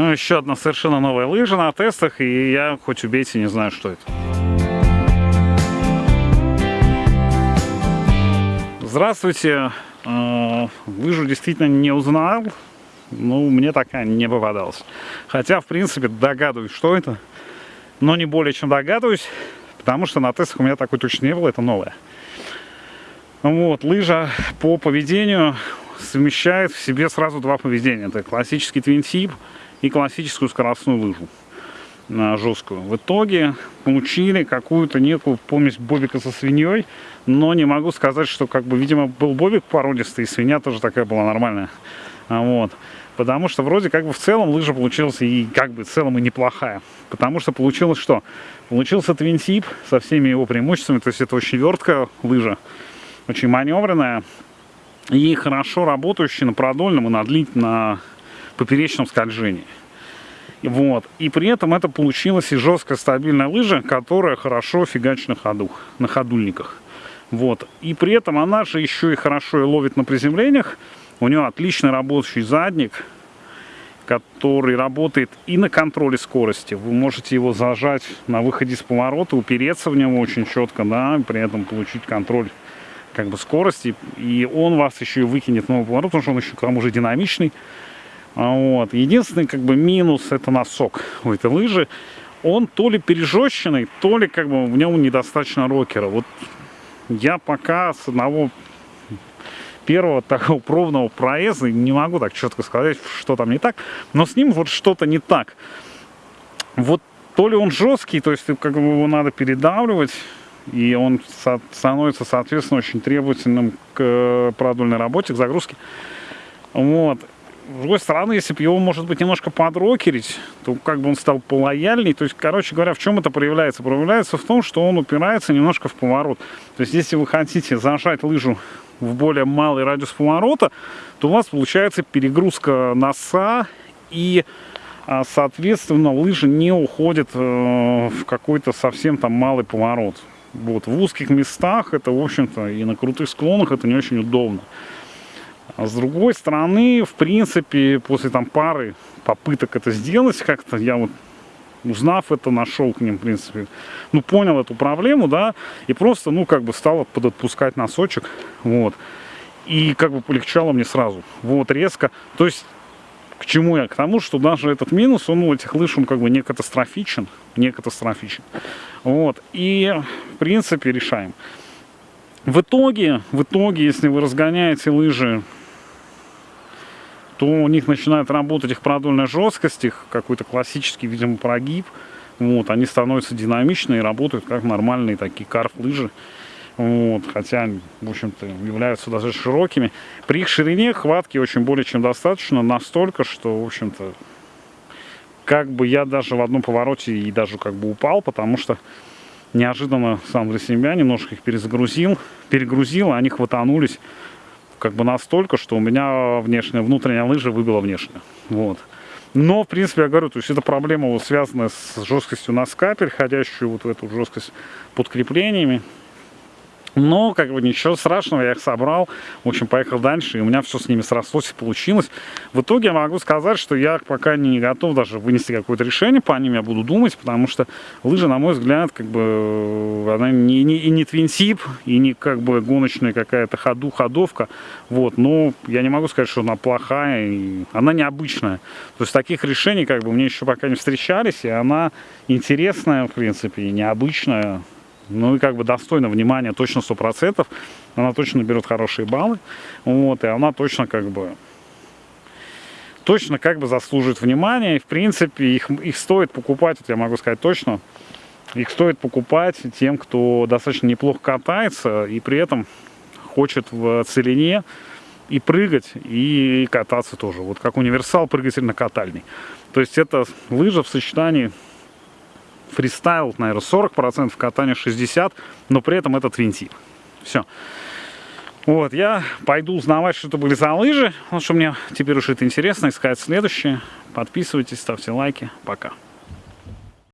Ну, еще одна совершенно новая лыжа на тестах, и я хоть убейте, не знаю, что это. Здравствуйте. Э, лыжу действительно не узнал. Ну, мне такая не попадалась. Хотя, в принципе, догадываюсь, что это. Но не более чем догадываюсь, потому что на тестах у меня такой точно не было, это новая. Вот, лыжа по поведению совмещает в себе сразу два поведения. Это классический твинтип и классическую скоростную лыжу на жесткую. В итоге получили какую-то некую помесь бобика со свиньей, но не могу сказать, что, как бы, видимо, был бобик породистый, и свинья тоже такая была нормальная. А вот. Потому что вроде как бы в целом лыжа получилась и как бы в целом и неплохая. Потому что получилось что? Получился твинтип со всеми его преимуществами, то есть это очень верткая лыжа, очень маневренная и хорошо работающая на продольном и на длительном поперечном скольжении. Вот. И при этом это получилась и жесткая стабильная лыжа, которая хорошо фигачит на ходу, на ходульниках. Вот. И при этом она же еще и хорошо и ловит на приземлениях. У нее отличный работающий задник, который работает и на контроле скорости. Вы можете его зажать на выходе с поворота, упереться в него очень четко, да, при этом получить контроль как бы скорости. И он вас еще и выкинет на поворот, потому что он еще к тому же динамичный. А вот. Единственный как бы минус это носок у этой лыжи. Он то ли пережещенный, то ли как бы в нем недостаточно рокера. Вот я пока с одного первого такого пробного проезда не могу так четко сказать, что там не так. Но с ним вот что-то не так. Вот то ли он жесткий, то есть как бы его надо передавливать, и он становится, соответственно, очень требовательным к продольной работе, к загрузке. Вот с другой стороны, если бы его, может быть, немножко подрокерить, то как бы он стал полояльней. То есть, короче говоря, в чем это проявляется? Проявляется в том, что он упирается немножко в поворот. То есть, если вы хотите зажать лыжу в более малый радиус поворота, то у вас получается перегрузка носа и а, соответственно лыжа не уходит э, в какой-то совсем там малый поворот. Вот, в узких местах это, в общем-то, и на крутых склонах это не очень удобно. А с другой стороны, в принципе, после там пары попыток это сделать как-то, я вот узнав это, нашел к ним, в принципе, ну, понял эту проблему, да, и просто, ну, как бы стал подотпускать носочек, вот, и как бы полегчало мне сразу, вот, резко, то есть, к чему я? К тому, что даже этот минус, он у этих лыж, он как бы не катастрофичен, не катастрофичен, вот, и, в принципе, решаем. В итоге, в итоге, если вы разгоняете лыжи то у них начинает работать их продольная жесткость, их какой-то классический, видимо, прогиб. Вот, они становятся динамичные и работают как нормальные такие карф-лыжи. Вот, хотя, в общем-то, являются даже широкими. При их ширине хватки очень более чем достаточно, настолько, что, в общем-то, как бы я даже в одном повороте и даже как бы упал, потому что неожиданно сам для себя немножко их перезагрузил, перегрузил, а они хватанулись как бы настолько, что у меня внешняя, внутренняя лыжа выбила внешняя. Вот. Но, в принципе, я говорю, то есть эта проблема вот связана с жесткостью носка, переходящую вот в эту жесткость под креплениями. Но, как бы, ничего страшного, я их собрал, в общем, поехал дальше, и у меня все с ними срослось и получилось. В итоге я могу сказать, что я пока не готов даже вынести какое-то решение по ним, я буду думать, потому что лыжа, на мой взгляд, как бы, она не, не, и не твинсип, и не, как бы, гоночная какая-то ходу, ходовка, вот, но я не могу сказать, что она плохая, и она необычная. То есть таких решений, как бы, мне еще пока не встречались, и она интересная, в принципе, и необычная, ну и как бы достойно внимания точно 100%. Она точно берет хорошие баллы. Вот, и она точно как бы точно как бы заслуживает внимания. И в принципе их, их стоит покупать, вот я могу сказать точно, их стоит покупать тем, кто достаточно неплохо катается и при этом хочет в целине и прыгать, и кататься тоже. Вот как универсал прыгатель на катальный. То есть это лыжа в сочетании фристайл, наверное, 40%, катание 60%, но при этом это твинтип. Все. Вот, я пойду узнавать, что это были за лыжи, потому что мне теперь уже это интересно, искать следующее. Подписывайтесь, ставьте лайки. Пока.